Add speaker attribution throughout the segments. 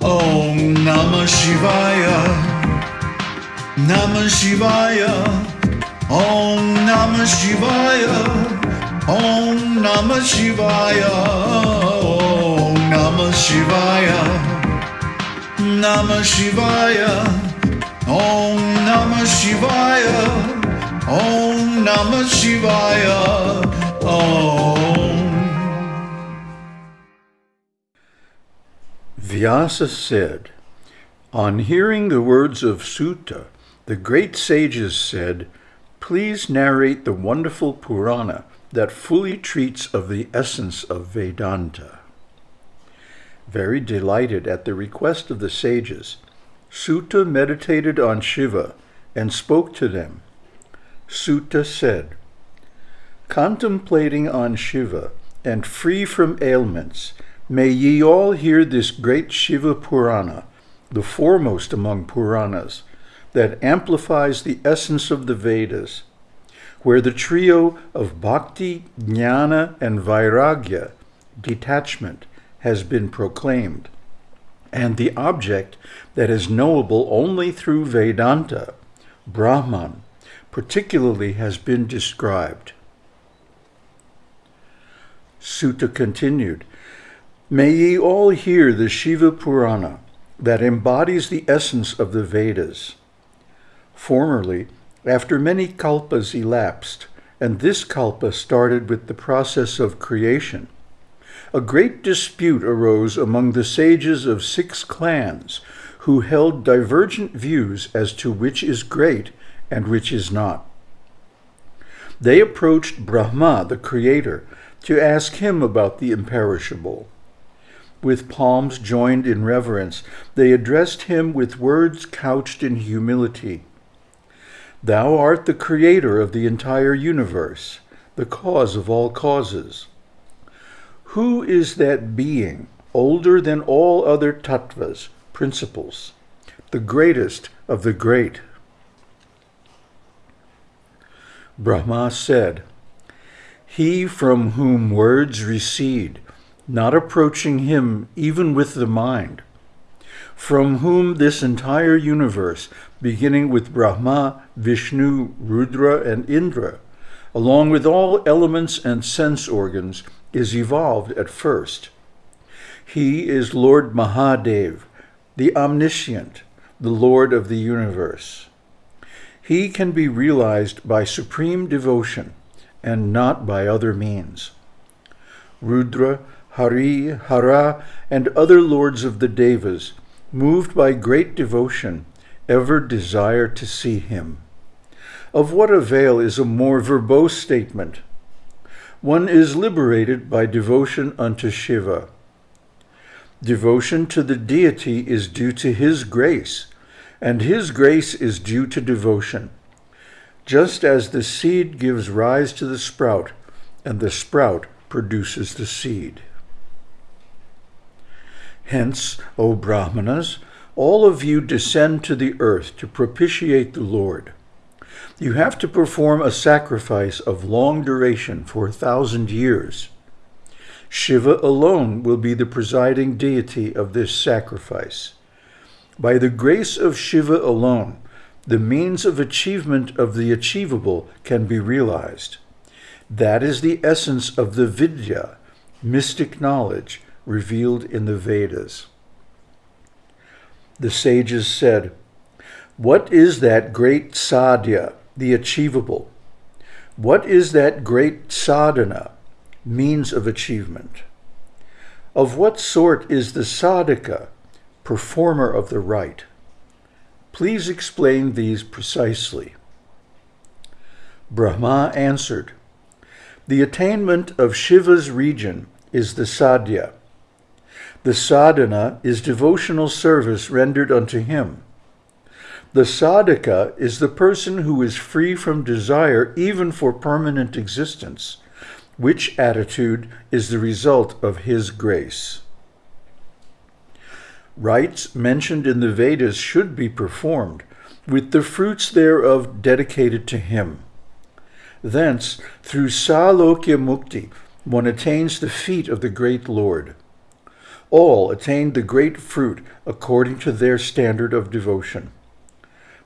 Speaker 1: Om Namah Shivaya. Namah Shivaya. Om Namah Shivaya. Om Namah Shivaya. Om Namah Shivaya. Namah Shivaya. Om Namah Shivaya. Om Namah Shivaya. Om.
Speaker 2: Vyasa said, On hearing the words of Suta, the great sages said, Please narrate the wonderful Purana that fully treats of the essence of Vedanta. Very delighted at the request of the sages, Suta meditated on Shiva and spoke to them. Suta said, Contemplating on Shiva and free from ailments, may ye all hear this great Shiva Purana, the foremost among Puranas, that amplifies the essence of the Vedas, where the trio of bhakti, jnana, and vairagya, detachment, has been proclaimed, and the object that is knowable only through Vedanta, Brahman, particularly has been described. Suta continued, May ye all hear the Shiva Purana that embodies the essence of the Vedas. Formerly, after many kalpas elapsed, and this kalpa started with the process of creation, a great dispute arose among the sages of six clans who held divergent views as to which is great and which is not. They approached Brahma, the creator, to ask him about the imperishable. With palms joined in reverence, they addressed him with words couched in humility. Thou art the creator of the entire universe, the cause of all causes. Who is that being, older than all other tattvas, principles, the greatest of the great? Brahma said, He from whom words recede, not approaching him even with the mind, from whom this entire universe, beginning with Brahma, Vishnu, Rudra, and Indra, along with all elements and sense organs, is evolved at first. He is Lord Mahadev, the omniscient, the Lord of the universe. He can be realized by supreme devotion and not by other means. Rudra, Hari, Hara, and other lords of the Devas, moved by great devotion, ever desire to see him. Of what avail is a more verbose statement? One is liberated by devotion unto Shiva. Devotion to the deity is due to his grace, and his grace is due to devotion. Just as the seed gives rise to the sprout, and the sprout produces the seed. Hence, O Brahmanas, all of you descend to the earth to propitiate the Lord. You have to perform a sacrifice of long duration for a thousand years. Shiva alone will be the presiding deity of this sacrifice. By the grace of Shiva alone, the means of achievement of the achievable can be realized. That is the essence of the Vidya, mystic knowledge, revealed in the Vedas. The sages said, What is that great sadhya, the achievable? What is that great sadhana, means of achievement? Of what sort is the sadhaka, performer of the rite? Please explain these precisely. Brahma answered, The attainment of Shiva's region is the sadhya, the sadhana is devotional service rendered unto him. The sadhaka is the person who is free from desire even for permanent existence, which attitude is the result of his grace. Rites mentioned in the Vedas should be performed, with the fruits thereof dedicated to him. Thence, through Salokya Mukti, one attains the feet of the great Lord. All attained the great fruit according to their standard of devotion.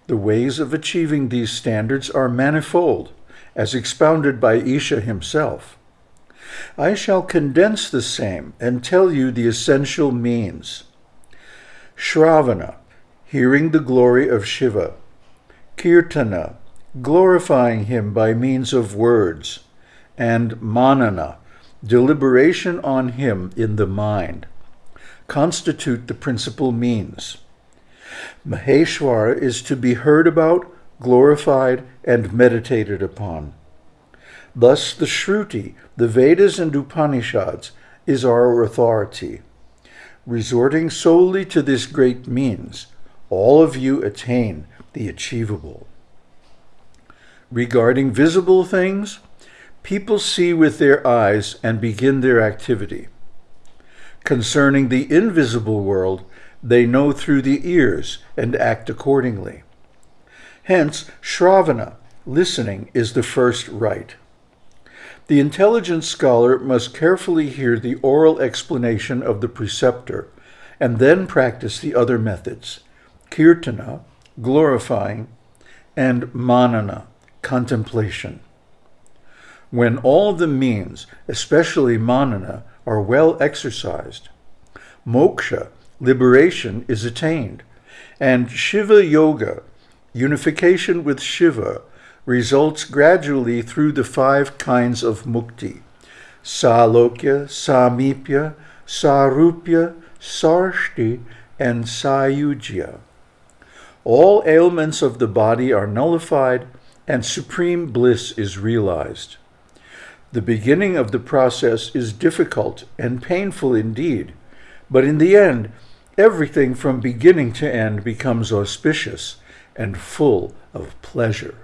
Speaker 2: The ways of achieving these standards are manifold, as expounded by Isha himself. I shall condense the same and tell you the essential means. Shravana, hearing the glory of Shiva. Kirtana, glorifying him by means of words. And Manana, deliberation on him in the mind, constitute the principal means. Maheshwara is to be heard about, glorified, and meditated upon. Thus, the Shruti, the Vedas and Upanishads, is our authority. Resorting solely to this great means, all of you attain the achievable. Regarding visible things, people see with their eyes and begin their activity. Concerning the invisible world, they know through the ears and act accordingly. Hence, Shravana, listening, is the first rite. The intelligent scholar must carefully hear the oral explanation of the preceptor and then practice the other methods kirtana, glorifying, and manana, contemplation. When all the means, especially manana, are well exercised, moksha, liberation, is attained, and Shiva Yoga, unification with Shiva, results gradually through the five kinds of mukti salokya, samipya, sarupya, sarshti, and sayujya. All ailments of the body are nullified and supreme bliss is realized. The beginning of the process is difficult and painful indeed, but in the end, everything from beginning to end becomes auspicious and full of pleasure.